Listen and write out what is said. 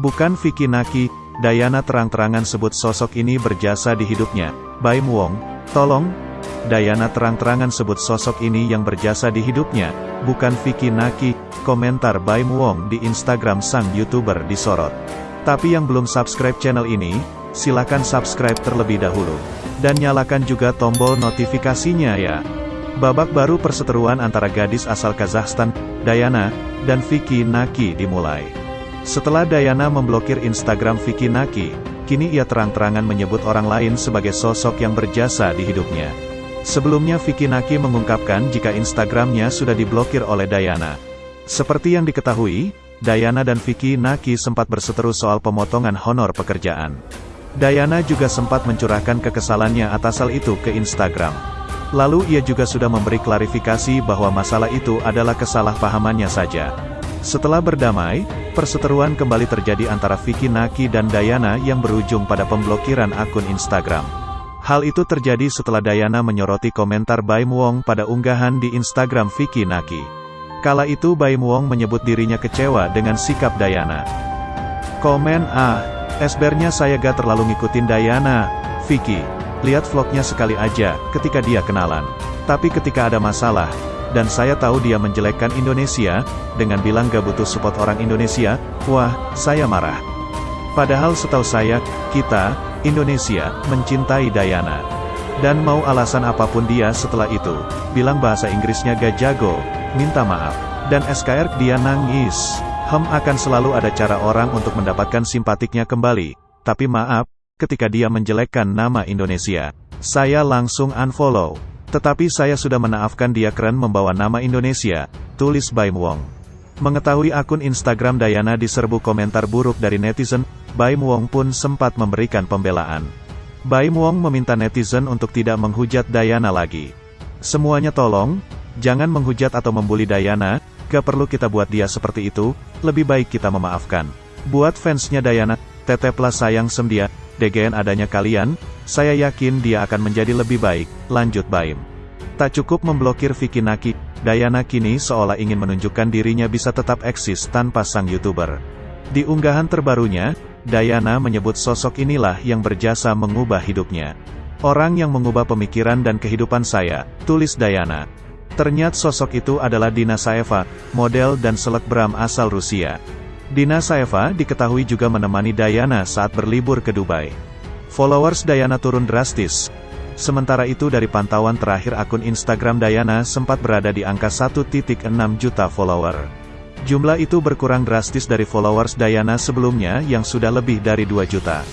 Bukan Vicky Naki, Dayana terang-terangan sebut sosok ini berjasa di hidupnya. Baim Wong, tolong. Dayana terang-terangan sebut sosok ini yang berjasa di hidupnya, bukan Vicky Naki, komentar Baim Wong di Instagram sang YouTuber disorot. Tapi yang belum subscribe channel ini, silakan subscribe terlebih dahulu. Dan nyalakan juga tombol notifikasinya ya. Babak baru perseteruan antara gadis asal Kazakhstan, Dayana, dan Vicky Naki dimulai. Setelah Dayana memblokir Instagram Vicky Naki, kini ia terang-terangan menyebut orang lain sebagai sosok yang berjasa di hidupnya. Sebelumnya Vicky Naki mengungkapkan jika Instagramnya sudah diblokir oleh Dayana. Seperti yang diketahui, Dayana dan Vicky Naki sempat berseteru soal pemotongan honor pekerjaan. Dayana juga sempat mencurahkan kekesalannya atas hal itu ke Instagram. Lalu ia juga sudah memberi klarifikasi bahwa masalah itu adalah kesalahpahamannya saja. Setelah berdamai, perseteruan kembali terjadi antara Vicky Naki dan Dayana yang berujung pada pemblokiran akun Instagram. Hal itu terjadi setelah Dayana menyoroti komentar Baim Wong pada unggahan di Instagram Vicky Naki. Kala itu Baim Wong menyebut dirinya kecewa dengan sikap Dayana. Komen ah, esbernya saya gak terlalu ngikutin Dayana, Vicky. Lihat vlognya sekali aja, ketika dia kenalan. Tapi ketika ada masalah, dan saya tahu dia menjelekkan Indonesia, dengan bilang gak butuh support orang Indonesia, wah, saya marah. Padahal setahu saya, kita, Indonesia, mencintai Dayana. Dan mau alasan apa pun dia setelah itu, bilang bahasa Inggrisnya gak jago, minta maaf. Dan SKR dia nangis. Hem akan selalu ada cara orang untuk mendapatkan simpatiknya kembali. Tapi maaf, ketika dia menjelekkan nama Indonesia. Saya langsung unfollow. Tetapi saya sudah menaafkan dia keren membawa nama Indonesia, tulis Baim Wong. Mengetahui akun Instagram Dayana diserbu komentar buruk dari netizen, Baim Wong pun sempat memberikan pembelaan. Baim Wong meminta netizen untuk tidak menghujat Dayana lagi. Semuanya tolong, jangan menghujat atau membuli Dayana, gak perlu kita buat dia seperti itu, lebih baik kita memaafkan. Buat fansnya Dayana, teteplah sayang sem dia, DGN adanya kalian, saya yakin dia akan menjadi lebih baik, lanjut Baim. Tak cukup memblokir Vicky Naki, Dayana kini seolah ingin menunjukkan dirinya bisa tetap eksis tanpa sang YouTuber. Di unggahan terbarunya, Dayana menyebut sosok inilah yang berjasa mengubah hidupnya. Orang yang mengubah pemikiran dan kehidupan saya, tulis Dayana. Ternyata sosok itu adalah Dina Saeva, model dan selebgram asal Rusia. Dina Saeva diketahui juga menemani Dayana saat berlibur ke Dubai. Followers Dayana turun drastis. Sementara itu dari pantauan terakhir akun Instagram Dayana sempat berada di angka 1.6 juta follower. Jumlah itu berkurang drastis dari followers Dayana sebelumnya yang sudah lebih dari 2 juta.